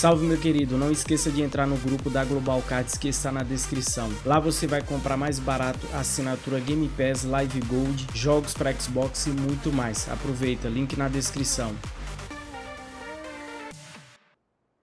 Salve meu querido, não esqueça de entrar no grupo da Global Cards que está na descrição. Lá você vai comprar mais barato assinatura Game Pass, Live Gold, jogos para Xbox e muito mais. Aproveita, link na descrição.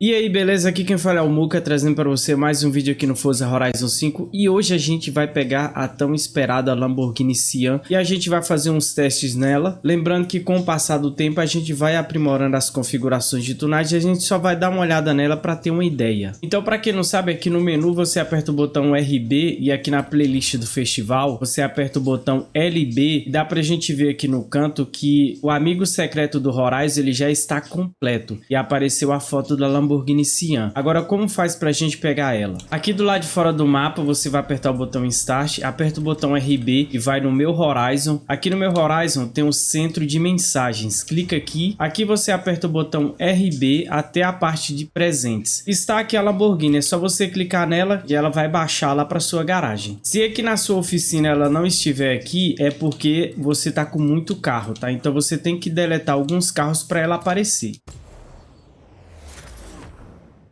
E aí, beleza? Aqui quem fala é o Muka, trazendo para você mais um vídeo aqui no Forza Horizon 5 E hoje a gente vai pegar a tão esperada Lamborghini Sian E a gente vai fazer uns testes nela. Lembrando que com o passar do tempo a gente vai aprimorando as configurações de tunagem E a gente só vai dar uma olhada nela para ter uma ideia. Então para quem não sabe, aqui no menu você aperta o botão RB E aqui na playlist do festival você aperta o botão LB E dá pra gente ver aqui no canto que o amigo secreto do Horizon ele já está completo. E apareceu a foto da Lamborghini Lamborghini Sian. Agora, como faz pra gente pegar ela? Aqui do lado de fora do mapa, você vai apertar o botão Start, aperta o botão RB e vai no Meu Horizon. Aqui no Meu Horizon tem o centro de mensagens. Clica aqui. Aqui você aperta o botão RB até a parte de presentes. Está aqui a Lamborghini, é só você clicar nela e ela vai baixar lá para sua garagem. Se aqui na sua oficina ela não estiver aqui, é porque você tá com muito carro, tá? Então você tem que deletar alguns carros para ela aparecer.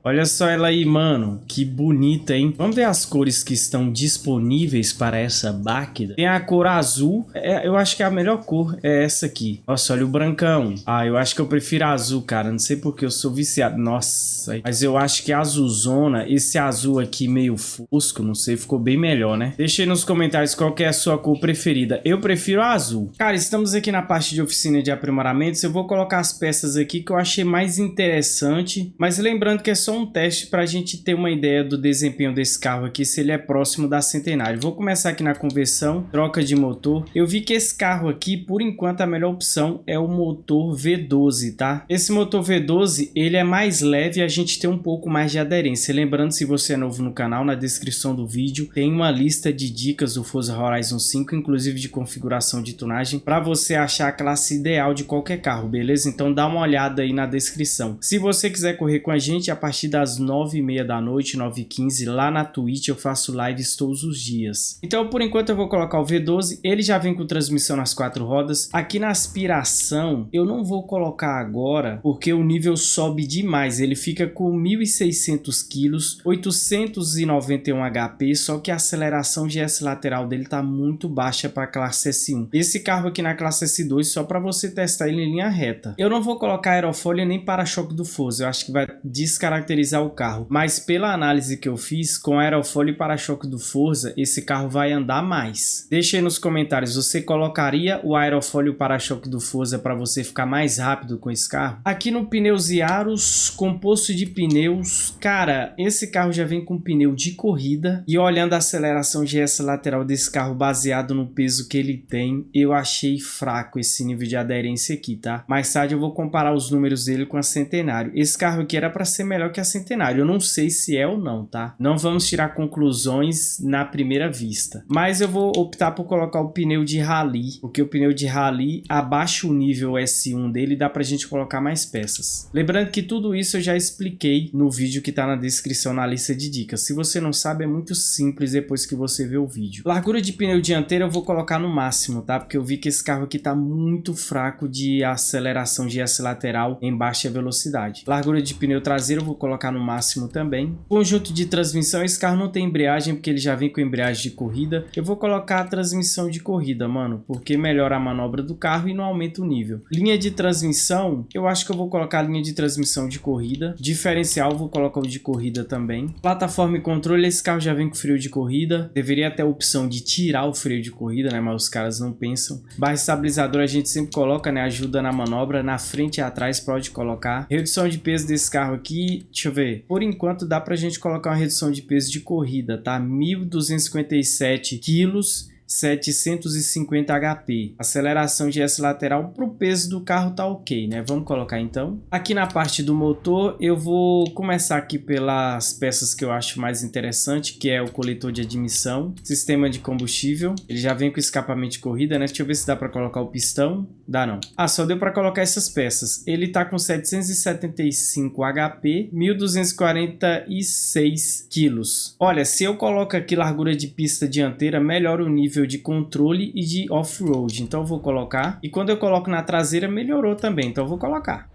Olha só ela aí, mano. Que bonita, hein? Vamos ver as cores que estão disponíveis para essa Báquida. Tem a cor azul. É, eu acho que a melhor cor é essa aqui. Nossa, olha o brancão. Ah, eu acho que eu prefiro azul, cara. Não sei porque eu sou viciado. Nossa. Mas eu acho que azulzona, esse azul aqui meio fusco, não sei, ficou bem melhor, né? Deixa aí nos comentários qual é a sua cor preferida. Eu prefiro azul. Cara, estamos aqui na parte de oficina de aprimoramentos. Eu vou colocar as peças aqui que eu achei mais interessante. Mas lembrando que é só só um teste para a gente ter uma ideia do desempenho desse carro aqui, se ele é próximo da Centenário. Vou começar aqui na conversão, troca de motor. Eu vi que esse carro aqui, por enquanto, a melhor opção é o motor V12, tá? Esse motor V12, ele é mais leve e a gente tem um pouco mais de aderência. Lembrando, se você é novo no canal, na descrição do vídeo tem uma lista de dicas do Forza Horizon 5, inclusive de configuração de tunagem, para você achar a classe ideal de qualquer carro, beleza? Então dá uma olhada aí na descrição. Se você quiser correr com a gente, a partir partir das 9h30 da noite, 9h15, lá na Twitch eu faço lives todos os dias. Então, por enquanto eu vou colocar o V12, ele já vem com transmissão nas quatro rodas. Aqui na aspiração, eu não vou colocar agora, porque o nível sobe demais. Ele fica com 1.600 quilos, 891 HP, só que a aceleração de S lateral dele tá muito baixa para a classe S1. Esse carro aqui na classe S2, só para você testar ele em linha reta. Eu não vou colocar aerofólio nem para-choque do Forza, eu acho que vai descaracterizar caracterizar o carro, mas pela análise que eu fiz, com aerofólio e para-choque do Forza, esse carro vai andar mais. Deixe aí nos comentários, você colocaria o aerofólio para-choque do Forza para você ficar mais rápido com esse carro? Aqui no Pneus Yaros, composto de pneus, cara, esse carro já vem com pneu de corrida e olhando a aceleração GS lateral desse carro baseado no peso que ele tem, eu achei fraco esse nível de aderência aqui, tá? Mais tarde eu vou comparar os números dele com a Centenário. Esse carro aqui era para ser melhor que a Centenário. Eu não sei se é ou não, tá? Não vamos tirar conclusões na primeira vista. Mas eu vou optar por colocar o pneu de rally, porque o pneu de rally abaixa o nível S1 dele dá pra gente colocar mais peças. Lembrando que tudo isso eu já expliquei no vídeo que tá na descrição na lista de dicas. Se você não sabe, é muito simples depois que você vê o vídeo. Largura de pneu dianteiro eu vou colocar no máximo, tá? Porque eu vi que esse carro aqui tá muito fraco de aceleração de S lateral em baixa velocidade. Largura de pneu traseiro eu vou colocar colocar no máximo também. Conjunto de transmissão, esse carro não tem embreagem porque ele já vem com embreagem de corrida. Eu vou colocar a transmissão de corrida, mano, porque melhora a manobra do carro e não aumenta o nível. Linha de transmissão, eu acho que eu vou colocar a linha de transmissão de corrida. Diferencial, vou colocar o de corrida também. Plataforma e controle, esse carro já vem com freio de corrida. Deveria ter a opção de tirar o freio de corrida, né, mas os caras não pensam. Barra estabilizadora a gente sempre coloca, né, ajuda na manobra. Na frente e atrás pode colocar. Redução de peso desse carro aqui, Deixa eu ver. Por enquanto dá pra gente colocar uma redução de peso de corrida, tá? 1.257 quilos 750 HP. Aceleração de S lateral para o peso do carro tá ok, né? Vamos colocar então. Aqui na parte do motor, eu vou começar aqui pelas peças que eu acho mais interessante, que é o coletor de admissão, sistema de combustível. Ele já vem com escapamento de corrida, né? Deixa eu ver se dá para colocar o pistão. Dá não. Ah, só deu para colocar essas peças. Ele tá com 775 HP, 1246 quilos. Olha, se eu coloco aqui largura de pista dianteira, melhora o nível de controle e de off-road. Então eu vou colocar. E quando eu coloco na traseira, melhorou também. Então eu vou colocar.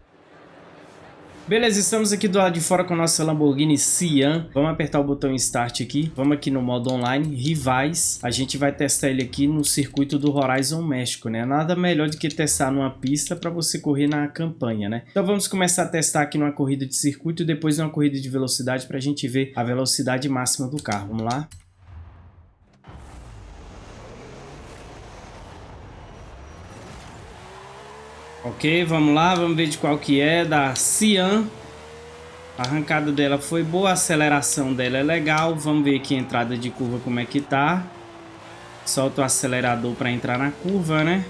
Beleza, estamos aqui do lado de fora com a nossa Lamborghini Sian. Vamos apertar o botão Start aqui. Vamos aqui no modo online, rivais. A gente vai testar ele aqui no circuito do Horizon México, né? Nada melhor do que testar numa pista para você correr na campanha, né? Então vamos começar a testar aqui numa corrida de circuito e depois numa corrida de velocidade para a gente ver a velocidade máxima do carro. Vamos lá? Ok, vamos lá, vamos ver de qual que é, da Cian. A arrancada dela foi boa, a aceleração dela é legal. Vamos ver aqui a entrada de curva como é que tá. Solta o acelerador para entrar na curva, né?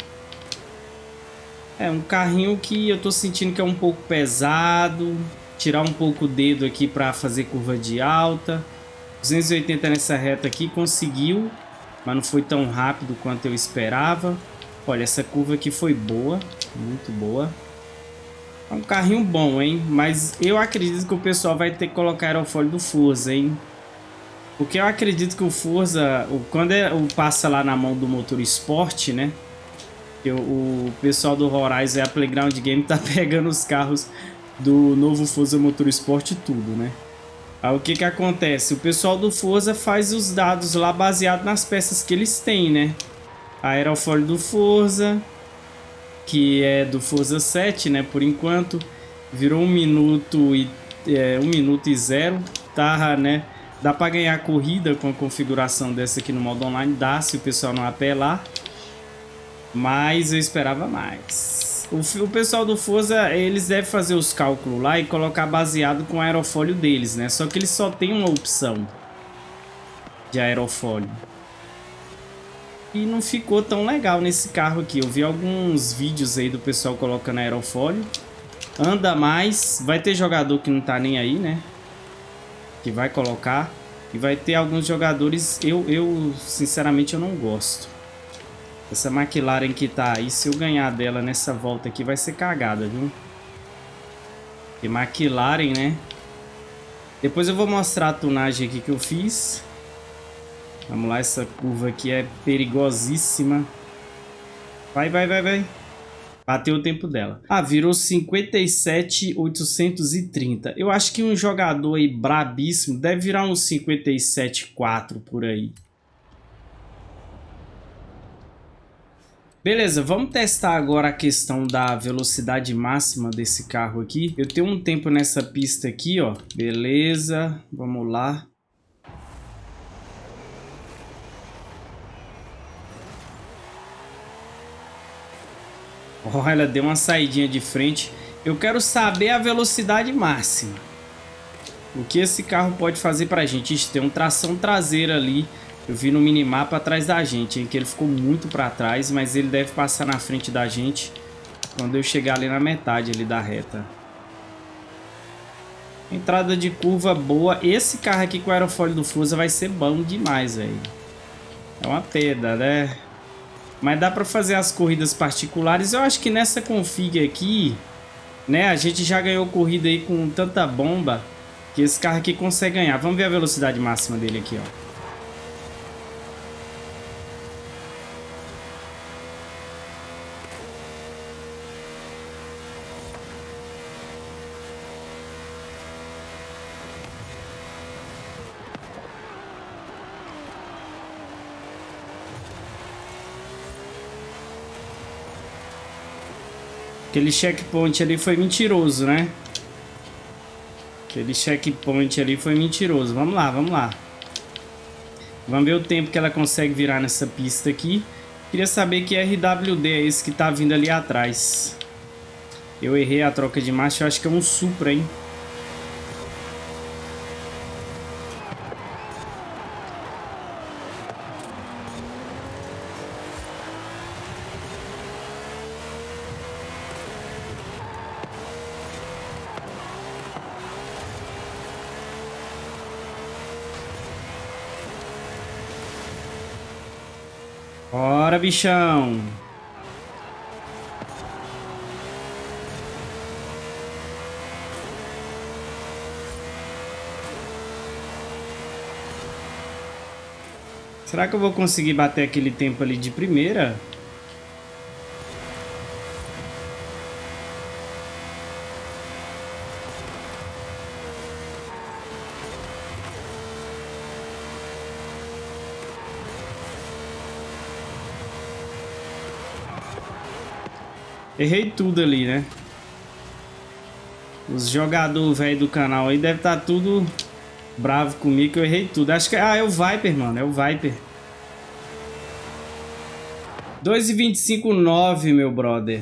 É um carrinho que eu tô sentindo que é um pouco pesado. Tirar um pouco o dedo aqui para fazer curva de alta. 280 nessa reta aqui, conseguiu. Mas não foi tão rápido quanto eu esperava. Olha, essa curva aqui foi boa. Muito boa. É um carrinho bom, hein? Mas eu acredito que o pessoal vai ter que colocar aerofólio do Forza, hein? Porque eu acredito que o Forza, quando é, o passa lá na mão do motor esporte, né? Que o, pessoal do Horizon e a Playground Game tá pegando os carros do novo Forza Motor Sport tudo, né? Aí o que que acontece? O pessoal do Forza faz os dados lá baseado nas peças que eles têm, né? Aerofólio do Forza, que é do Forza 7, né? Por enquanto, virou um minuto e é, um minuto e zero, tá, né? Dá para ganhar corrida com a configuração dessa aqui no modo online, dá se o pessoal não apelar, mas eu esperava mais. O, o pessoal do Forza, eles devem fazer os cálculos lá e colocar baseado com o aerofólio deles, né? Só que eles só tem uma opção de aerofólio e não ficou tão legal nesse carro aqui. Eu vi alguns vídeos aí do pessoal colocando aerofólio. Anda mais. Vai ter jogador que não tá nem aí, né? Que vai colocar. E vai ter alguns jogadores... Eu, eu sinceramente, eu não gosto. Essa McLaren que tá aí, se eu ganhar dela nessa volta aqui, vai ser cagada, viu? E McLaren, né? Depois eu vou mostrar a tunagem aqui que eu fiz. Vamos lá, essa curva aqui é perigosíssima. Vai, vai, vai, vai. Bateu o tempo dela. Ah, virou 57,830. Eu acho que um jogador aí brabíssimo deve virar uns 57,4 por aí. Beleza, vamos testar agora a questão da velocidade máxima desse carro aqui. Eu tenho um tempo nessa pista aqui, ó. Beleza, vamos lá. Olha, deu uma saidinha de frente. Eu quero saber a velocidade máxima. O que esse carro pode fazer pra gente? Ixi, tem um tração traseira ali. Eu vi no minimapa atrás da gente, hein? Que ele ficou muito pra trás, mas ele deve passar na frente da gente quando eu chegar ali na metade ali da reta. Entrada de curva boa. Esse carro aqui com o aerofólio do Fusa vai ser bom demais, velho. É uma pedra, né? Mas dá para fazer as corridas particulares. Eu acho que nessa config aqui, né, a gente já ganhou corrida aí com tanta bomba que esse carro aqui consegue ganhar. Vamos ver a velocidade máxima dele aqui, ó. Aquele checkpoint ali foi mentiroso, né? Aquele checkpoint ali foi mentiroso. Vamos lá, vamos lá. Vamos ver o tempo que ela consegue virar nessa pista aqui. Queria saber que RWD é esse que tá vindo ali atrás. Eu errei a troca de marcha, eu acho que é um Supra, hein? Bora, bichão. Será que eu vou conseguir bater aquele tempo ali de primeira? Errei tudo ali, né? Os jogadores velho do canal aí devem estar tá tudo bravo comigo que eu errei tudo. Acho que ah, é o Viper, mano. É o Viper. 2,25,9, meu brother.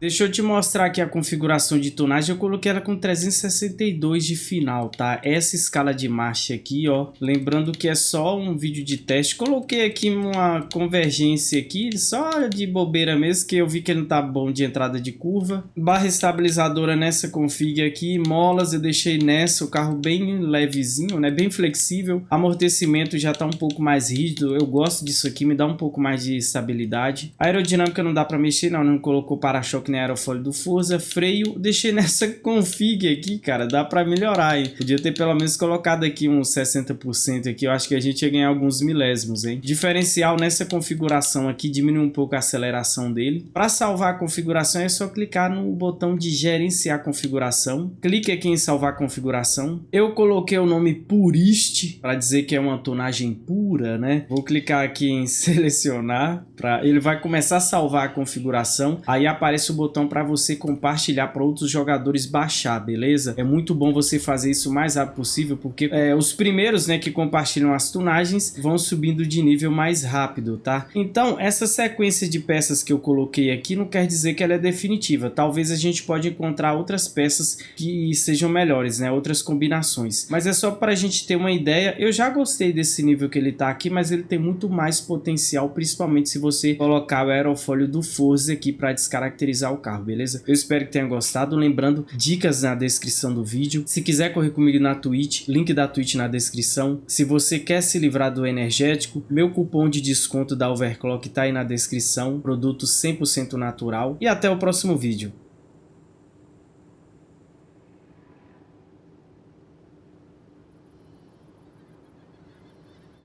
Deixa eu te mostrar aqui a configuração de tonagem. Eu coloquei ela com 362 de final, tá? Essa escala de marcha aqui, ó. Lembrando que é só um vídeo de teste. Coloquei aqui uma convergência aqui, só de bobeira mesmo, que eu vi que ele não tá bom de entrada de curva. Barra estabilizadora nessa config aqui. Molas eu deixei nessa, o carro bem levezinho, né? Bem flexível. Amortecimento já tá um pouco mais rígido. Eu gosto disso aqui, me dá um pouco mais de estabilidade. A aerodinâmica não dá pra mexer, não. Não colocou para-choque que nem aerofólio do Forza, freio, deixei nessa config aqui, cara, dá pra melhorar, hein? Podia ter pelo menos colocado aqui uns 60% aqui, eu acho que a gente ia ganhar alguns milésimos, hein? Diferencial nessa configuração aqui, diminui um pouco a aceleração dele. Para salvar a configuração é só clicar no botão de gerenciar configuração, clique aqui em salvar configuração. Eu coloquei o nome Purist, para dizer que é uma tonagem pura, né? Vou clicar aqui em selecionar, para ele vai começar a salvar a configuração, aí aparece o botão para você compartilhar para outros jogadores baixar, beleza? É muito bom você fazer isso o mais rápido possível, porque é, os primeiros né, que compartilham as tunagens vão subindo de nível mais rápido, tá? Então, essa sequência de peças que eu coloquei aqui não quer dizer que ela é definitiva. Talvez a gente pode encontrar outras peças que sejam melhores, né? Outras combinações. Mas é só para a gente ter uma ideia. Eu já gostei desse nível que ele tá aqui, mas ele tem muito mais potencial, principalmente se você colocar o aerofólio do Forza aqui para descaracterizar o carro, beleza? Eu espero que tenha gostado. Lembrando, dicas na descrição do vídeo. Se quiser correr comigo na Twitch, link da Twitch na descrição. Se você quer se livrar do energético, meu cupom de desconto da Overclock tá aí na descrição. Produto 100% natural. E até o próximo vídeo.